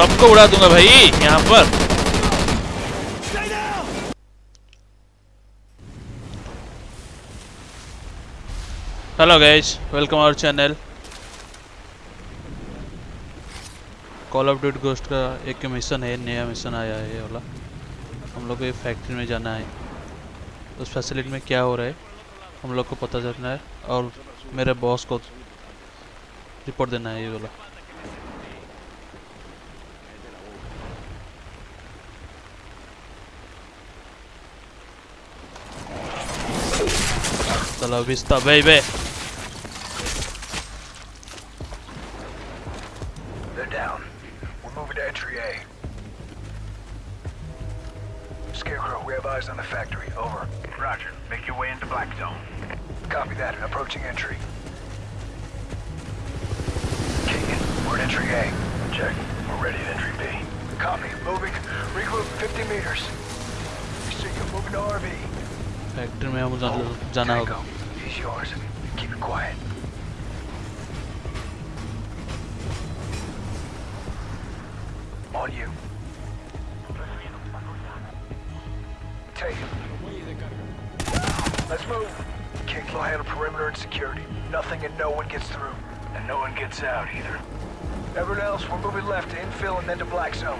सबको उड़ा दूँगा भाई, यहाँ पर। Hello guys welcome our channel call of duty ghost का एक मिशन है, नया मिशन आया है ये वाला। हम लोग को ये फैक्ट्री में जाना है। उस फैसिलिटी में क्या हो रहा है, हम लोग को पता चलना है और मेरे बॉस को रिपोर्ट देना है ये वाला। la vista, baby. They're down. We're moving to entry A. Scarecrow, we have eyes on the factory. Over. Roger. Make your way into Black Zone. Copy that. Approaching entry. Keegan, we're at entry A. Check. We're ready at entry B. Copy. Moving. Regroup 50 meters. We see you moving to RV. Factory में हम जा- जाना होगा Tango, he's yours. Keep it quiet. On you. Take him. Let's move. Kick will handle perimeter and security. Nothing and no one gets through. And no one gets out either. Everyone else, we're moving left to infill and then to black zone.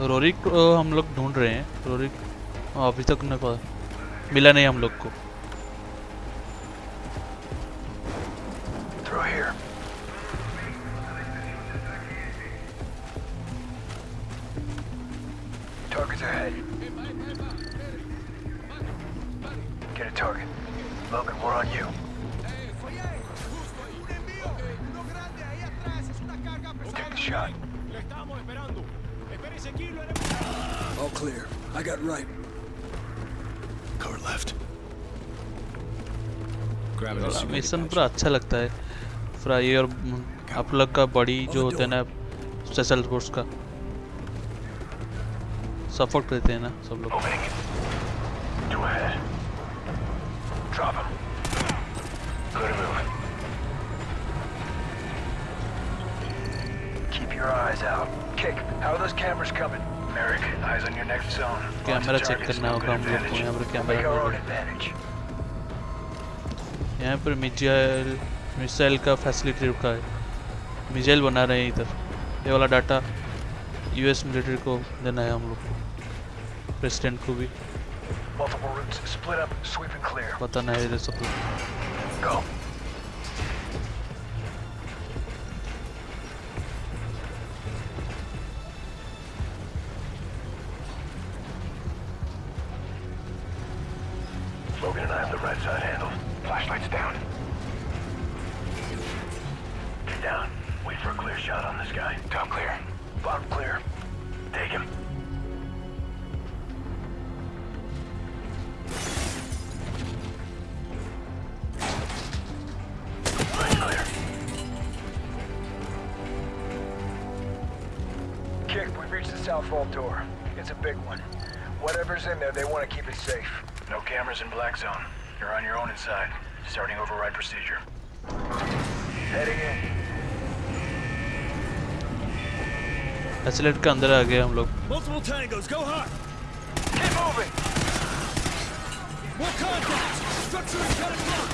रोरिक हम लोग ढूंढ रहे हैं। Roerich अभी तक न मिला नहीं हम लोग को। Shot. All clear. I got right. Cover left. Mission पर अच्छा लगता है। फ्राई और आप लोग का बॉडी जो होते हैं ना स्पेशल फोर्स का। सपोर्ट करते हैं ना सब लोग। Keep your eyes out. Kick. How are those cameras coming? Merrick, eyes on your next zone. Camera Lots of check targets, करना no होगा good हम लोग को advantage. यहाँ पर We'll make our own camera advantage. यहाँ पर मिसाइल मिसाइल का फैसिलिटी रुका है मिसाइल बना रहे हैं इधर ये वाला डाटा यूएस मिलिट्री को देना है हम लोग को प्रेसिडेंट को भी Multiple routes. Split up. Sweep and clear. बताना है इधर सब Flashlights down. Down. Wait for a clear shot on this guy. Top clear. Bottom clear. Take him. Right clear. Kick, we've reached the south vault door. It's a big one. Whatever's in there, they want to keep it safe. No cameras in Black Zone. You're on your own inside. Starting override procedure. Heading in. Facility के अंदर आ गए हम लोग Multiple tangos, go hard! Keep moving! More contacts! Structure is cut block!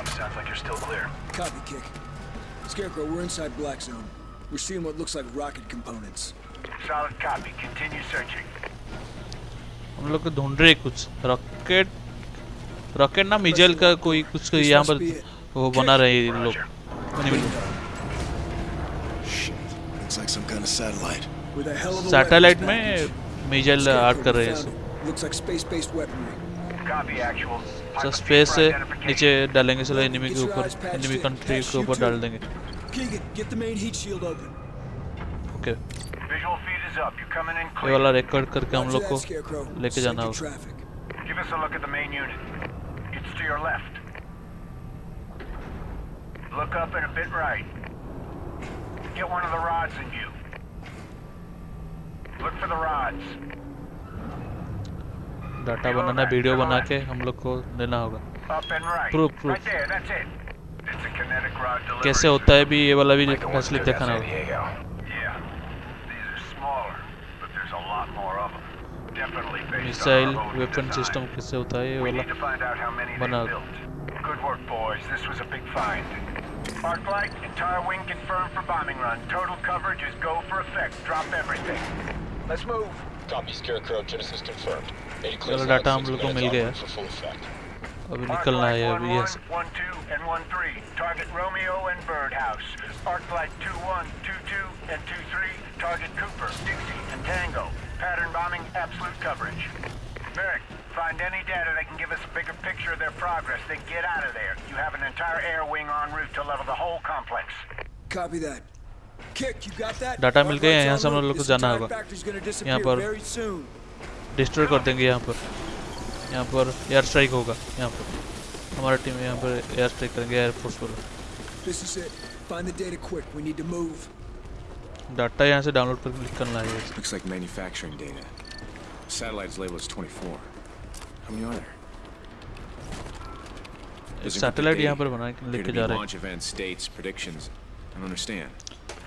on enemy comms. Sounds like you're still clear. Copy, Kick. Scarecrow, we're inside Black Zone. We're seeing what looks like rocket components. Solid copy. Continue searching. हम लोग को ढूंढ रहे हैं कुछ rocket rocket ना missile का कोई कुछ यहाँ पर वो बना रहे हैं इन लोग Roger. Shit. Looks like some kind of satellite. With a hell of a satellite weapons में package. मिसाइल Scarecrow, आर्ट कर we रहे हैं found सब it. Looks like space-based weaponry. Copy actual. तो नीचे डालेंगे चलो एनिमी के ऊपर एनिमी कंट्री के ऊपर डाल देंगे। ओके ये वाला रिकॉर्ड करके हम लोग को लेके जाना होगा। Look up and a bit right. Get one of the rods in you. Look for the rods. Data banana video बना के हम लोग को देना होगा rod delivery. कैसे होता है भी ये वाला भी that दिखाना होगा मिसाइल वेपन सिस्टम कैसे होता है ये वाला बना. Good work, boys. This was a big find. Arclight, entire wing confirmed for bombing run. Total coverage is go for effect. Drop everything. Let's move. Copy, Scarecrow. Genesis confirmed. Eighty चलो clear data हम six लोग को minutes मिल गया onward for full effect. अभी निकलना है Arclight अभी यहाँ 1-1, से 1-2, and 1-3. Target Romeo and Birdhouse. Arclight 2-1, 2-2, and 2-3. Target Cooper, Dixie, and Tango. Pattern bombing, absolute coverage. Merrick, find any data that can give us a bigger picture of their progress, then get out of there. You have an entire air wing en route to level the whole complex. Copy that. Data मिल गया यहाँ से हम लोग को जाना होगा। यहाँ पर डिस्ट्रॉय कर देंगे यहाँ पर। यहाँ पर एयर स्ट्राइक होगा यहाँ पर। हमारा टीम यहाँ पर एयर स्ट्राइक करेंगे एयरफोर्स पर डाटा यहाँ से डाउनलोड कर लिख करना है। सैटेलाइट यहाँ पर बना लेके जा रहे हैं।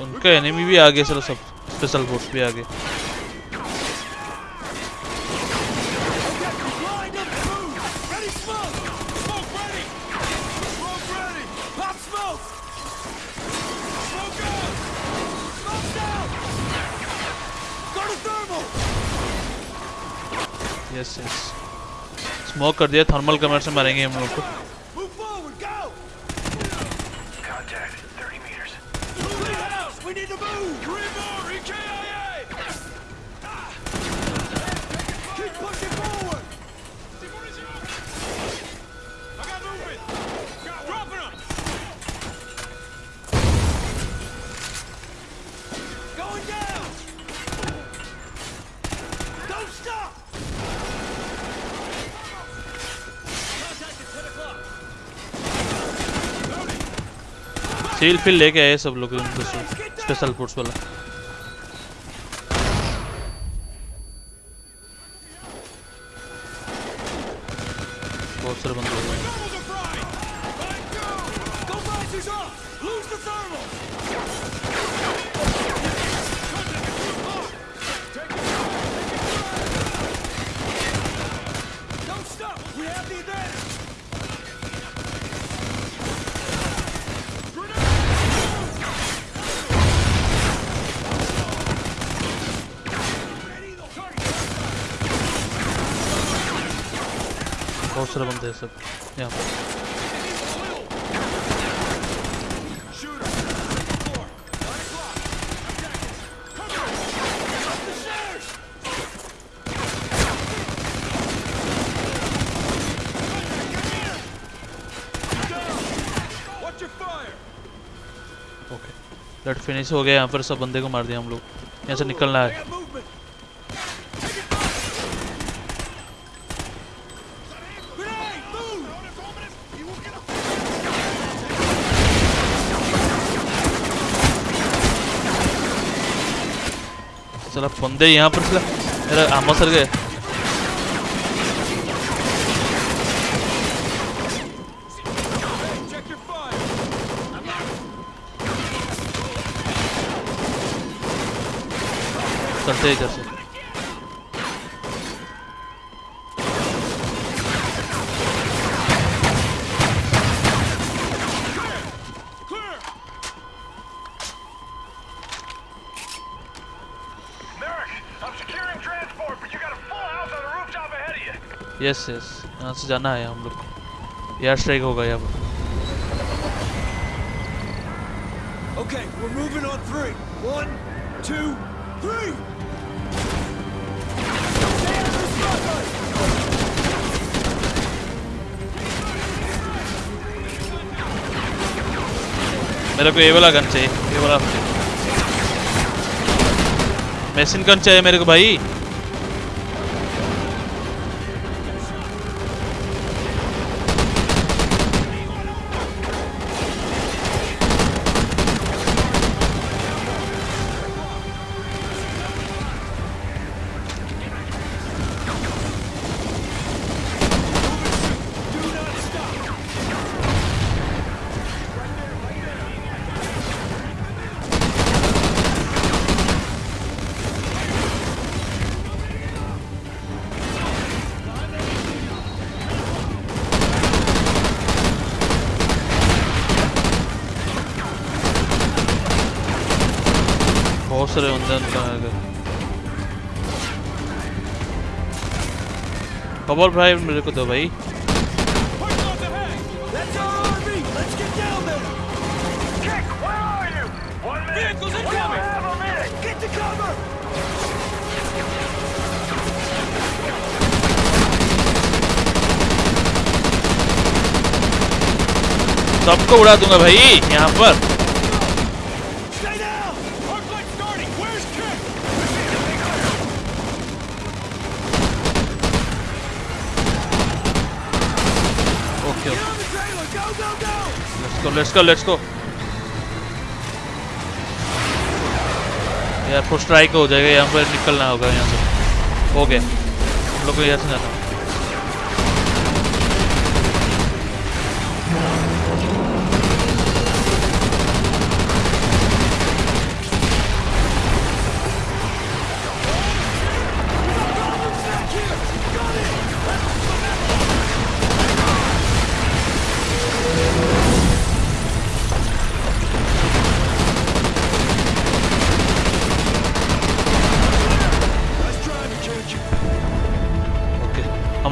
उनके एनिमी भी आ गए चलो सब स्पेशल फोर्स भी आ गए स्मोक कर दिया थर्मल कमर से मरेंगे हम लोग को। We need to move! Three more! EKIA! Ah! Ah! Keep pushing seal फिल लेके आए सब लोग स्पेशल फूड्स वाला। बहुत सारे बंदे सब। यहाँ पर। फिनिश हो गया, यहाँ पर सब बंदे को मार दिया हम लोग। यहाँ से निकलना है। चला बंदे यहाँ पर चला मेरा आमा सर गए Check your fire! चलते हैं इधर yes yes यहाँ से जाना है हम लोग को एयर स्ट्राइक होगा यहाँ पर Okay, we're moving on three. One, two, three! Stay out of the spotlight! मेरे को ये वाला गन चाहिए ये वाला मशीन गन चाहिए मेरे को भाई बहुत सारे बंदे हैं उनका आगे खबर भाई मेरे को दो भाई Park off ahead! That's our RV! Let's get down there! Kick, where are you? One minute. Vehicles We incoming. don't have a minute. Get to cover! सबको उड़ा दूँगा भाई यहाँ पर Stay down! Arc light starting! Where's Kick? Okay Get on the trailer! Go, go, go! Let's go let's go यार full strike हो जाएगा, यहाँ पर निकलना होगा, यहाँ से। ओके हम लोग को यहाँ से जाना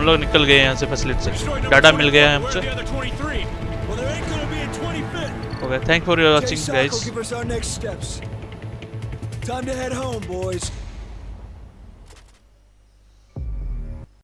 हम लोग निकल गए यहाँ से फैसिलिटी से डाटा मिल गया है हमसे Where are the other 23? Well, there ain't gonna be a 25th. Okay thank for your watching guys. Time to head home, boys.